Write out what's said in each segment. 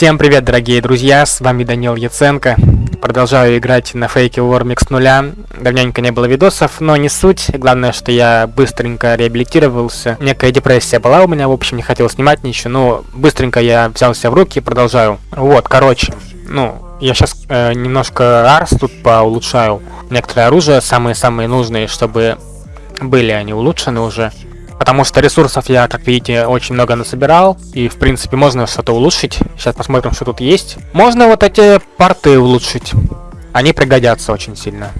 Всем привет, дорогие друзья, с вами Данил Яценко. Продолжаю играть на фейке Warmix с нуля. Давненько не было видосов, но не суть. Главное, что я быстренько реабилитировался. Некая депрессия была у меня, в общем, не хотел снимать ничего, но быстренько я взялся в руки и продолжаю. Вот, короче, ну, я сейчас э, немножко арс тут поулучшаю. Некоторые оружия, самые-самые нужные, чтобы были они улучшены уже. Потому что ресурсов я, как видите, очень много насобирал. И, в принципе, можно что-то улучшить. Сейчас посмотрим, что тут есть. Можно вот эти порты улучшить. Они пригодятся очень сильно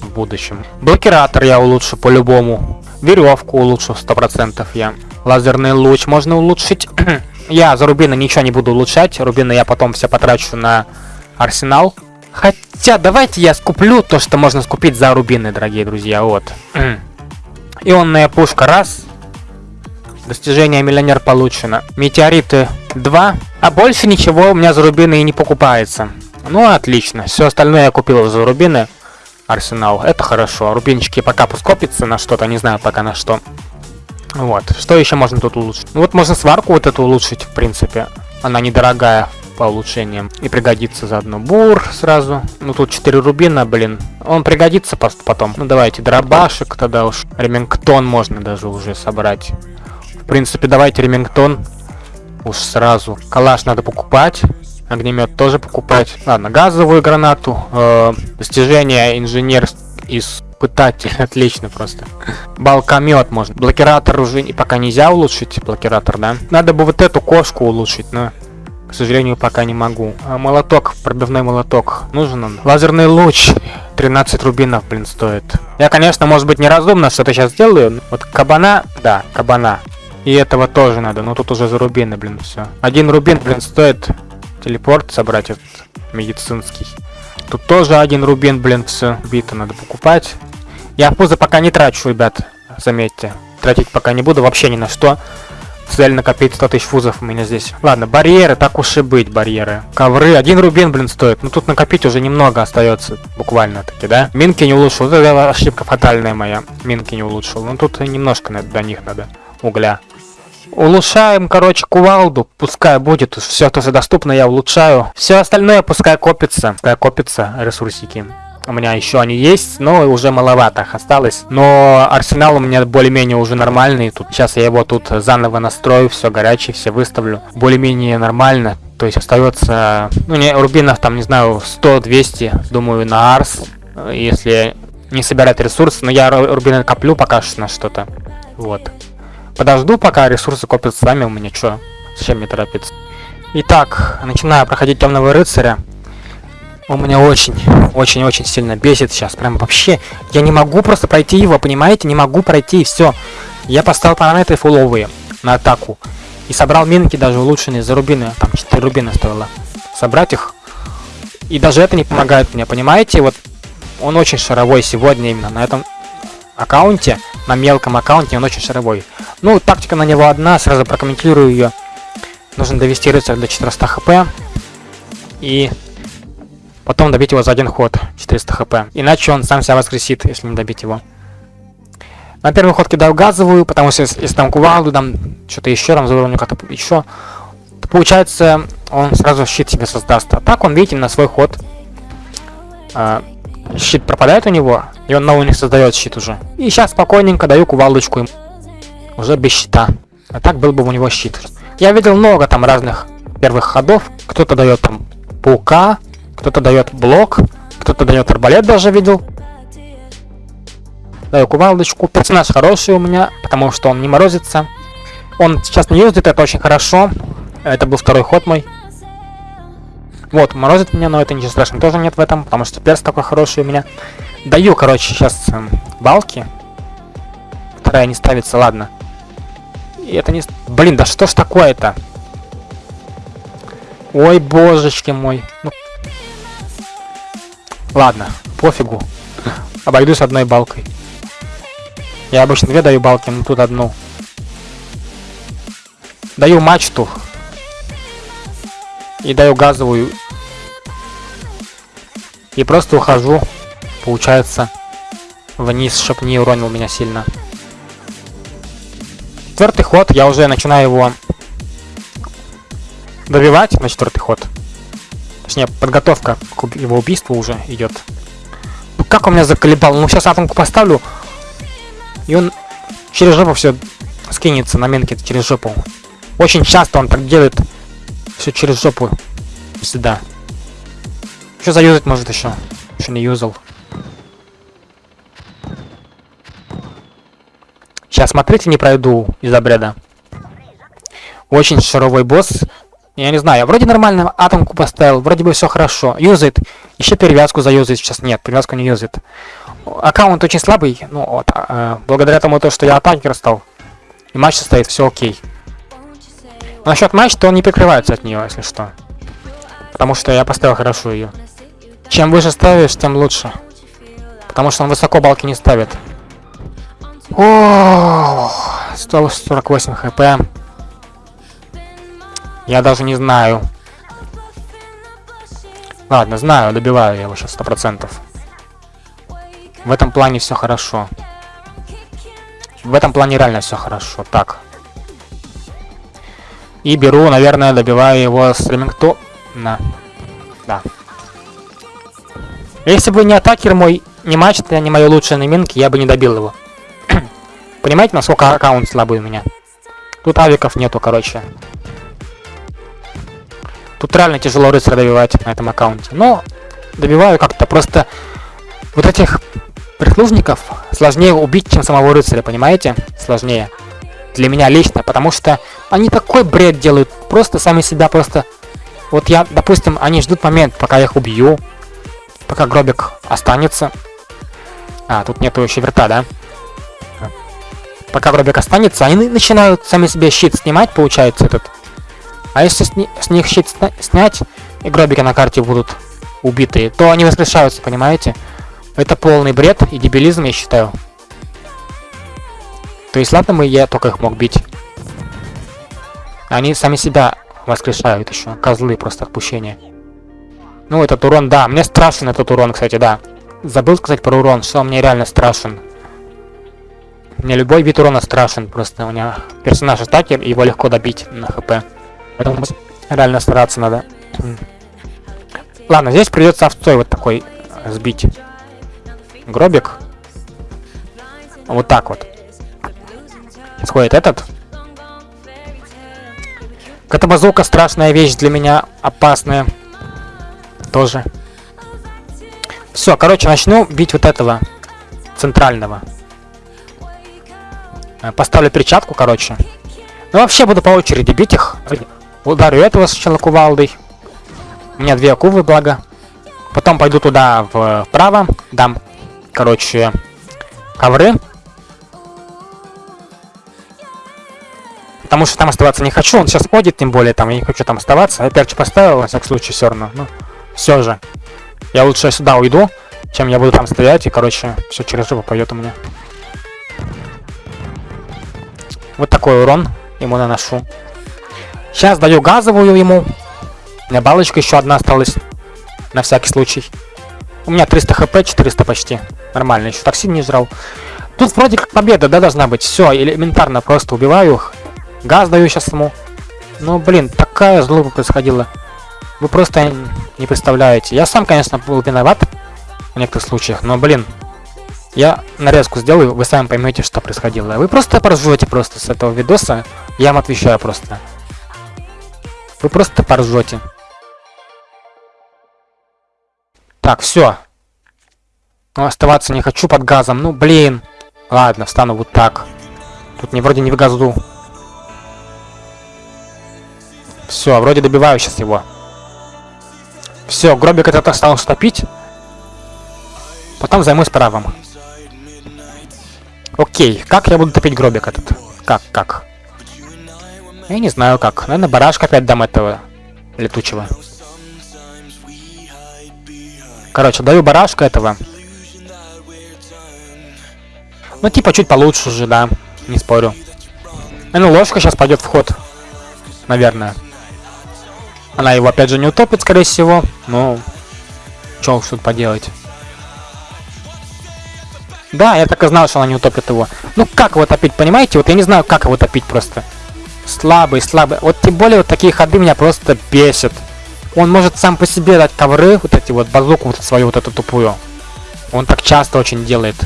в будущем. Блокиратор я улучшу по-любому. Веревку улучшу 100% я. Лазерный луч можно улучшить. я за рубины ничего не буду улучшать. Рубины я потом все потрачу на арсенал. Хотя, давайте я скуплю то, что можно скупить за рубины, дорогие друзья. Вот. Ионная пушка раз. Достижение миллионер получено. Метеориты 2. А больше ничего у меня за рубины и не покупается. Ну, отлично. Все остальное я купил за рубины. Арсенал. Это хорошо. Рубинчики пока пускопится на что-то. Не знаю пока на что. Вот. Что еще можно тут улучшить? Ну, вот можно сварку вот эту улучшить, в принципе. Она недорогая по улучшениям. И пригодится заодно бур сразу. Ну тут 4 рубина, блин. Он пригодится просто потом. Ну давайте дробашек тогда уж. Ремингтон можно даже уже собрать. В принципе, давайте ремингтон уж сразу. Калаш надо покупать. Огнемет тоже покупать. Ладно, газовую гранату. Э, достижение инженер испытатель. Отлично просто. Балкомет можно. Блокиратор уже пока нельзя улучшить. Блокиратор, да? Надо бы вот эту кошку улучшить, но... К сожалению, пока не могу. А молоток, пробивной молоток. Нужен он. Лазерный луч. 13 рубинов, блин, стоит. Я, конечно, может быть, неразумно что-то сейчас сделаю. Вот кабана, да, кабана. И этого тоже надо, но тут уже за рубины, блин, все. Один рубин, блин, стоит телепорт собрать этот медицинский. Тут тоже один рубин, блин, все. Бита надо покупать. Я пузо пока не трачу, ребят, заметьте. Тратить пока не буду вообще ни на что. Цель накопить 100 тысяч фузов у меня здесь. Ладно, барьеры, так уж и быть, барьеры. Ковры, один рубин, блин, стоит. Ну тут накопить уже немного остается, буквально таки, да? Минки не улучшил, это ошибка фатальная моя. Минки не улучшил. Ну тут немножко до них надо угля. Улучшаем, короче, кувалду. Пускай будет. Все, что доступно, я улучшаю. Все остальное пускай копится. Пускай копится ресурсики. У меня еще они есть, но уже маловато их осталось. Но арсенал у меня более-менее уже нормальный. Тут сейчас я его тут заново настрою, все горячее, все выставлю. Более-менее нормально. То есть остается, ну не, рубинов там, не знаю, 100-200, думаю, на арс. Если не собирать ресурсы, но я рубины коплю пока что на что-то. Вот. Подожду, пока ресурсы копятся сами у меня, что? Зачем мне торопиться? Итак, начинаю проходить темного рыцаря. Он меня очень, очень-очень сильно бесит сейчас. Прям вообще, я не могу просто пройти его, понимаете? Не могу пройти, и все. Я поставил параметры фуловые на атаку. И собрал минки даже улучшенные за рубины. Там 4 рубины стоило. Собрать их. И даже это не помогает мне, понимаете? Вот он очень шаровой сегодня именно на этом аккаунте. На мелком аккаунте он очень шаровой. Ну, тактика на него одна, сразу прокомментирую ее. Нужно довести рыцаря до 400 хп. И Потом добить его за один ход, 400 хп. Иначе он сам себя воскресит, если не добить его. На первый ход кидаю газовую, потому что если, если там кувалду, там что-то еще, там за уровнем как-то еще, то получается он сразу щит себе создаст. А так он, видите, на свой ход э, щит пропадает у него, и он новый не создает щит уже. И сейчас спокойненько даю кувалдочку ему. Уже без щита. А так был бы у него щит. Я видел много там разных первых ходов. Кто-то дает там паука, кто-то дает блок, кто-то дает арбалет даже видел. Даю кувалдочку. Персонаж хороший у меня, потому что он не морозится. Он сейчас не юзает, это очень хорошо. Это был второй ход мой. Вот, морозит меня, но это ничего страшного тоже нет в этом, потому что перс такой хороший у меня. Даю, короче, сейчас э, балки. Вторая не ставится, ладно. И это не... Блин, да что ж такое-то? Ой, божечки мой. Ну, Ладно, пофигу. Обойдусь одной балкой. Я обычно две даю балки, но тут одну. Даю мачту. И даю газовую. И просто ухожу, получается, вниз, чтоб не уронил меня сильно. Четвертый ход, я уже начинаю его добивать на четвертый ход. Точнее, подготовка к его убийству уже идет. Как он меня заколебал? Ну сейчас атомку поставлю. И он через жопу все скинется на минке через жопу. Очень часто он так делает. Все через жопу. Сюда. Что заюзать может еще? Еще не юзал. Сейчас, смотрите, не пройду из обряда. Очень шаровой босс. Я не знаю, я вроде нормально атомку поставил, вроде бы все хорошо. Юзает. Еще перевязку заюзает. Сейчас нет, перевязку не юзает. Аккаунт очень слабый. Ну вот, э, благодаря тому, то, что я атакер стал. И матч стоит, все окей. Но насчет матча, то он не прикрывается от нее, если что. Потому что я поставил хорошо ее. Чем выше ставишь, тем лучше. Потому что он высоко балки не ставит. О, 148 хп. Я даже не знаю. Ладно, знаю, добиваю я его сейчас сто процентов. В этом плане все хорошо. В этом плане реально все хорошо. Так. И беру, наверное, добиваю его с Ремингтона. Да. Если бы не атакер мой, не матч, это не мои лучшие наминки, я бы не добил его. Понимаете, насколько аккаунт слабый у меня? Тут авиков нету, короче. Тут реально тяжело рыцаря добивать на этом аккаунте. Но добиваю как-то. Просто вот этих прислужников сложнее убить, чем самого рыцаря, понимаете? Сложнее. Для меня лично, потому что они такой бред делают. Просто сами себя просто... Вот я, допустим, они ждут момент, пока я их убью. Пока гробик останется. А, тут нету еще верта, да? пока гробик останется, они начинают сами себе щит снимать, получается, этот. А если с, них щит сня снять, и гробики на карте будут убитые, то они воскрешаются, понимаете? Это полный бред и дебилизм, я считаю. То есть, ладно, мы я только их мог бить. Они сами себя воскрешают еще. Козлы просто отпущения. Ну, этот урон, да. Мне страшен этот урон, кстати, да. Забыл сказать про урон, что он мне реально страшен. Мне любой вид урона страшен, просто у меня персонаж атакер, его легко добить на хп. Реально стараться надо. Ладно, здесь придется овцой вот такой сбить. Гробик. Вот так вот. Сейчас ходит этот. Катабазука страшная вещь для меня, опасная. Тоже. Все, короче, начну бить вот этого центрального. Э, поставлю перчатку, короче. Ну, вообще буду по очереди бить их. Ударю этого сначала кувалдой. У меня две акувы, благо. Потом пойду туда вправо. Дам, короче, ковры. Потому что там оставаться не хочу. Он сейчас ходит, тем более, там я не хочу там оставаться. Я перчу поставил, во всяком случае, все равно. Ну, все же. Я лучше сюда уйду, чем я буду там стоять. И, короче, все через жопу пойдет у меня. Вот такой урон ему наношу. Сейчас даю газовую ему. У меня балочка еще одна осталась. На всякий случай. У меня 300 хп, 400 почти. Нормально, еще токсин не жрал. Тут вроде как победа, да, должна быть. Все, элементарно просто убиваю их. Газ даю сейчас ему. Ну, блин, такая злоба происходила. Вы просто не представляете. Я сам, конечно, был виноват в некоторых случаях, но, блин, я нарезку сделаю, вы сами поймете, что происходило. Вы просто поржете просто с этого видоса. Я вам отвечаю просто. Вы просто поржете. Так, все. Ну, оставаться не хочу под газом. Ну, блин. Ладно, встану вот так. Тут не вроде не в газу. Все, вроде добиваю сейчас его. Все, гробик этот стал стопить. Потом займусь правым. Окей, как я буду топить гробик этот? Как, как? Я не знаю как. Наверное, барашка опять дам этого летучего. Короче, даю барашка этого. Ну, типа, чуть получше уже, да. Не спорю. Ну, ложка сейчас пойдет в ход. Наверное. Она его опять же не утопит, скорее всего. Ну, что уж тут поделать. Да, я так и знал, что она не утопит его. Ну как его топить, понимаете? Вот я не знаю, как его топить просто. Слабый, слабый. Вот тем более вот такие ходы меня просто бесят. Он может сам по себе дать ковры, вот эти вот, базуку вот свою вот эту тупую. Он так часто очень делает.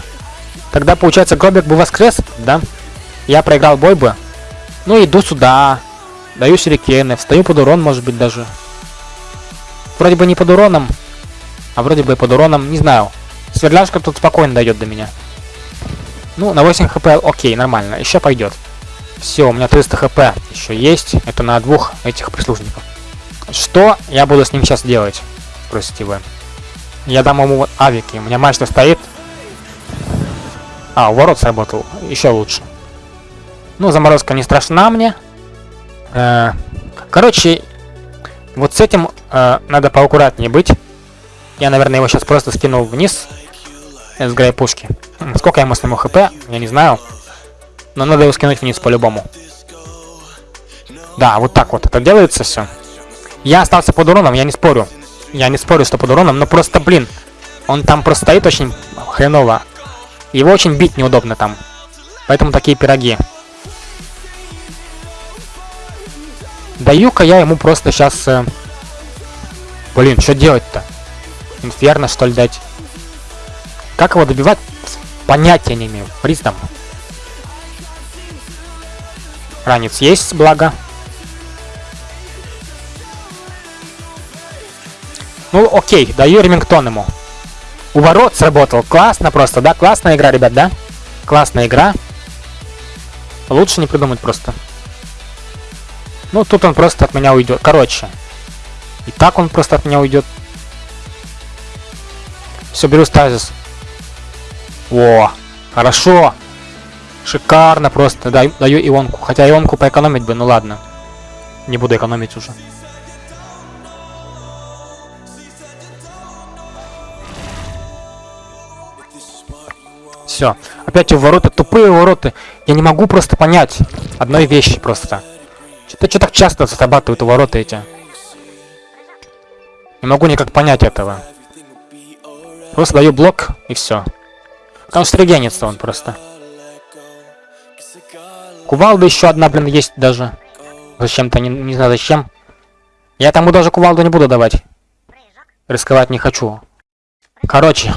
Тогда, получается, Гробик бы воскрес, да? Я проиграл бой бы. Ну, иду сюда. Даю сюрикены. Встаю под урон, может быть, даже. Вроде бы не под уроном. А вроде бы и под уроном. Не знаю. Сверляшка тут спокойно дает до меня. Ну, на 8 хп, окей, нормально. Еще пойдет. Все, у меня 300 хп еще есть. Это на двух этих прислужников. Что я буду с ним сейчас делать? Спросите вы. Я дам ему авики. У меня мачта стоит. А, ворот сработал. Еще лучше. Ну, заморозка не страшна мне. Э, короче, вот с этим э, надо поаккуратнее быть. Я, наверное, его сейчас просто скинул вниз с грей пушки. Сколько я ему сниму хп, я не знаю. Но надо его скинуть вниз по-любому. Да, вот так вот это делается все. Я остался под уроном, я не спорю. Я не спорю, что под уроном, но просто, блин, он там просто стоит очень хреново. Его очень бить неудобно там. Поэтому такие пироги. Даю-ка я ему просто сейчас... Э... Блин, что делать-то? Инферно, что ли, дать? Как его добивать? Понятия не имею. Приз Ранец есть, благо. Ну, окей, даю Ремингтон ему. У ворот сработал. Классно просто, да? Классная игра, ребят, да? Классная игра. Лучше не придумать просто. Ну, тут он просто от меня уйдет. Короче. И так он просто от меня уйдет. Все, беру стазис. О, хорошо. Шикарно просто. Даю, даю ионку. Хотя ионку поэкономить бы, ну ладно. Не буду экономить уже. Все. Опять ворота, тупые ворота. Я не могу просто понять одной вещи просто. Что-то что так часто зарабатывают у ворота эти. Не могу никак понять этого. Просто даю блок и все. Там регенится он просто. Кувалда еще одна, блин, есть даже. Зачем-то, не, не знаю зачем. Я тому даже кувалду не буду давать. Рисковать не хочу. Короче,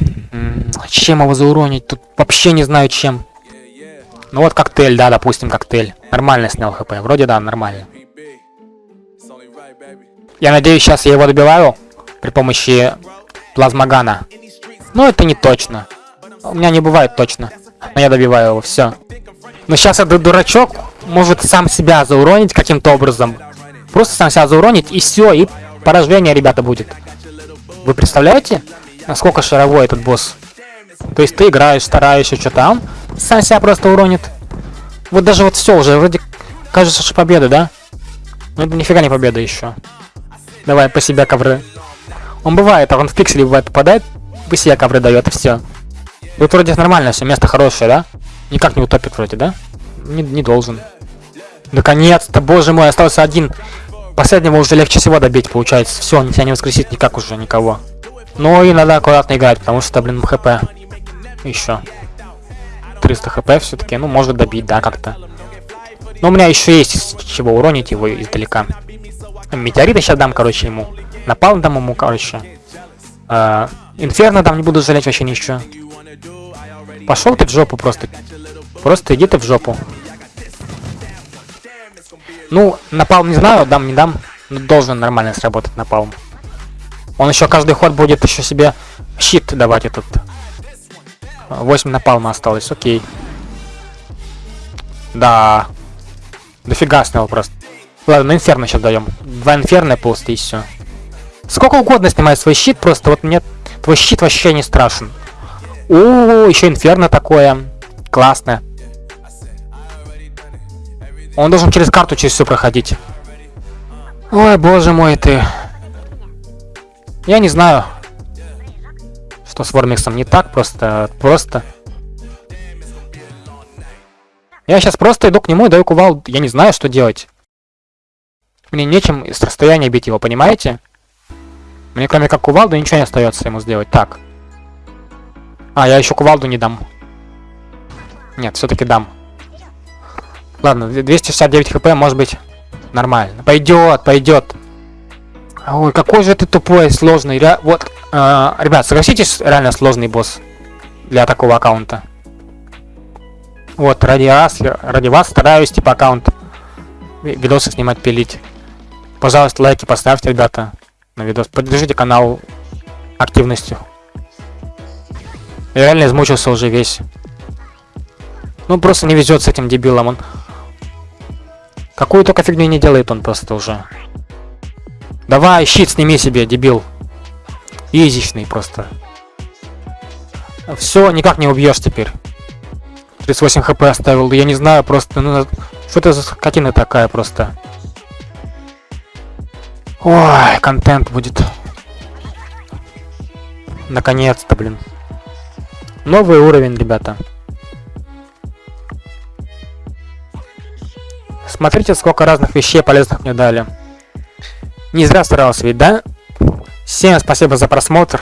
чем его зауронить? Тут вообще не знаю чем. Ну вот коктейль, да, допустим, коктейль. Нормально снял хп. Вроде да, нормально. Я надеюсь, сейчас я его добиваю при помощи плазмогана. Но это не точно. У меня не бывает точно. Но я добиваю его, все. Но сейчас этот дурачок может сам себя зауронить каким-то образом. Просто сам себя зауронить, и все, и поражение, ребята, будет. Вы представляете, насколько шаровой этот босс? То есть ты играешь, стараешься, что там, сам себя просто уронит. Вот даже вот все уже, вроде кажется, что победа, да? Но это нифига не победа еще. Давай, по себя ковры. Он бывает, а он в пикселе бывает попадает, по себе ковры дает, и все. Тут вроде нормально все, место хорошее, да? Никак не утопит вроде, да? Не, не должен. Наконец-то, боже мой, остался один. Последнего уже легче всего добить, получается. Все, он тебя не воскресит никак уже никого. Ну и надо аккуратно играть, потому что, блин, хп. Еще. 300 хп все-таки, ну, может добить, да, как-то. Но у меня еще есть чего уронить его издалека. Метеориты сейчас дам, короче, ему. Напал дам ему, короче. Э, Инферно дам, не буду жалеть вообще ничего. Пошел ты в жопу просто. Просто иди ты в жопу. Ну, напалм не знаю, дам, не дам. Но должен нормально сработать напалм. Он еще каждый ход будет еще себе щит давать этот. 8 напалма осталось, окей. Да. Дофига снял просто. Ладно, инферно сейчас даем. Два инферно просто и все. Сколько угодно снимай свой щит, просто вот мне твой щит вообще не страшен. О, еще инферно такое. Классно. Он должен через карту через все проходить. Ой, боже мой ты. Я не знаю, что с Вормиксом не так, просто, просто. Я сейчас просто иду к нему и даю кувал, я не знаю, что делать. Мне нечем с расстояния бить его, понимаете? Мне кроме как кувалду ничего не остается ему сделать. Так. А, я еще кувалду не дам. Нет, все-таки дам. Ладно, 269 хп, может быть, нормально. Пойдет, пойдет. Ой, какой же ты тупой, сложный. Ре... Вот, э, ребят, согласитесь, реально сложный босс для такого аккаунта. Вот, ради вас, ради вас стараюсь, типа, аккаунт видосы снимать, пилить. Пожалуйста, лайки поставьте, ребята, на видос. Поддержите канал активностью. Я реально измучился уже весь. Ну, просто не везет с этим дебилом. Он Какую только фигню не делает он просто уже. Давай, щит сними себе, дебил. Изичный просто. Все, никак не убьешь теперь. 38 хп оставил, я не знаю, просто, ну, что это за скотина такая просто. Ой, контент будет. Наконец-то, блин. Новый уровень, ребята. Смотрите, сколько разных вещей полезных мне дали. Не зря старался ведь, да? Всем спасибо за просмотр.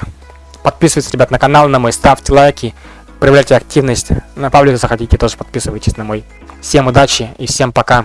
Подписывайтесь, ребят, на канал, на мой, ставьте лайки, проявляйте активность. На паблик заходите, тоже подписывайтесь на мой. Всем удачи и всем пока.